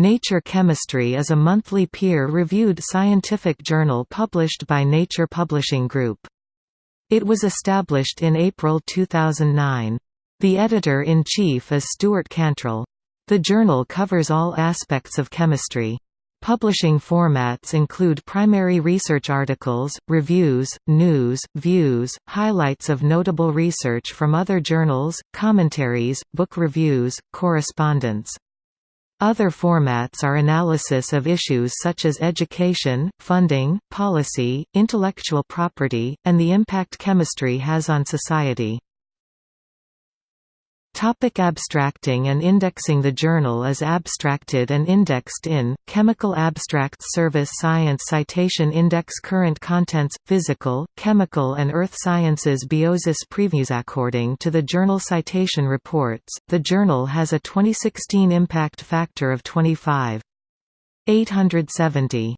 Nature Chemistry is a monthly peer-reviewed scientific journal published by Nature Publishing Group. It was established in April 2009. The editor-in-chief is Stuart Cantrell. The journal covers all aspects of chemistry. Publishing formats include primary research articles, reviews, news, views, highlights of notable research from other journals, commentaries, book reviews, correspondence. Other formats are analysis of issues such as education, funding, policy, intellectual property, and the impact chemistry has on society. Topic abstracting and indexing The journal is abstracted and indexed in, Chemical Abstracts Service Science Citation Index Current Contents, Physical, Chemical and Earth Sciences Biosis Previews According to the Journal Citation Reports, the journal has a 2016 impact factor of 25.870.